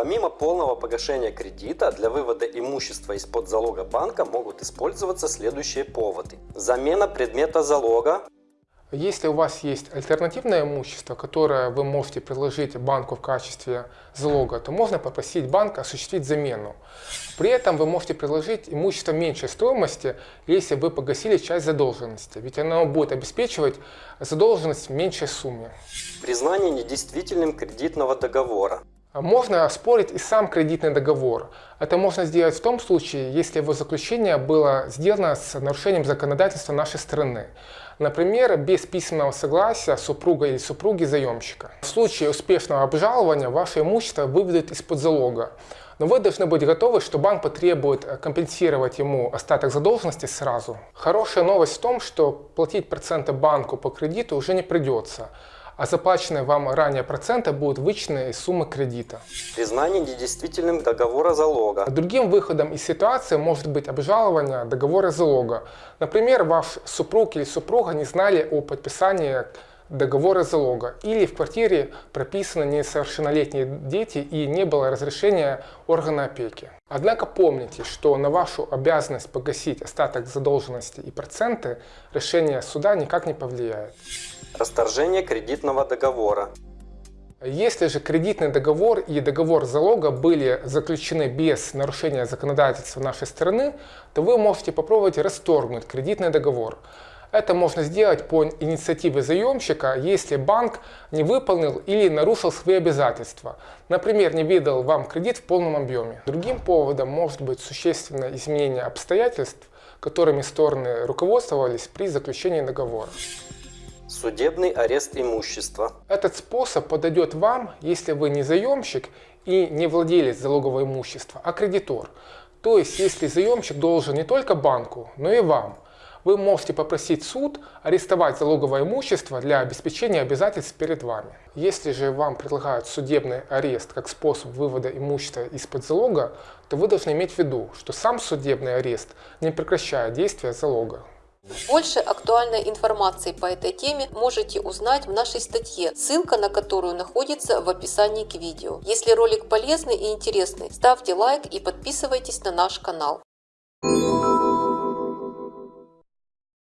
Помимо полного погашения кредита, для вывода имущества из-под залога банка могут использоваться следующие поводы. Замена предмета залога, если у вас есть альтернативное имущество, которое вы можете предложить банку в качестве залога, то можно попросить банк осуществить замену. При этом вы можете предложить имущество меньшей стоимости, если вы погасили часть задолженности, ведь оно будет обеспечивать задолженность в меньшей сумме. Признание недействительным кредитного договора. Можно оспорить и сам кредитный договор. Это можно сделать в том случае, если его заключение было сделано с нарушением законодательства нашей страны. Например, без письменного согласия супруга или супруги заемщика. В случае успешного обжалования ваше имущество выведут из-под залога. Но вы должны быть готовы, что банк потребует компенсировать ему остаток задолженности сразу. Хорошая новость в том, что платить проценты банку по кредиту уже не придется а заплаченные вам ранее проценты будут вычтены из суммы кредита. Признание недействительным договора залога. Другим выходом из ситуации может быть обжалование договора залога. Например, ваш супруг или супруга не знали о подписании договора залога или в квартире прописаны несовершеннолетние дети и не было разрешения органа опеки. Однако помните, что на вашу обязанность погасить остаток задолженности и проценты решение суда никак не повлияет. Расторжение кредитного договора. Если же кредитный договор и договор залога были заключены без нарушения законодательства нашей страны, то вы можете попробовать расторгнуть кредитный договор. Это можно сделать по инициативе заемщика, если банк не выполнил или нарушил свои обязательства. Например, не выдал вам кредит в полном объеме. Другим поводом может быть существенное изменение обстоятельств, которыми стороны руководствовались при заключении договора. Судебный арест имущества. Этот способ подойдет вам, если вы не заемщик и не владелец залогового имущества, а кредитор. То есть, если заемщик должен не только банку, но и вам. Вы можете попросить суд арестовать залоговое имущество для обеспечения обязательств перед вами. Если же вам предлагают судебный арест как способ вывода имущества из-под залога, то вы должны иметь в виду, что сам судебный арест не прекращает действия залога. Больше актуальной информации по этой теме можете узнать в нашей статье, ссылка на которую находится в описании к видео. Если ролик полезный и интересный, ставьте лайк и подписывайтесь на наш канал.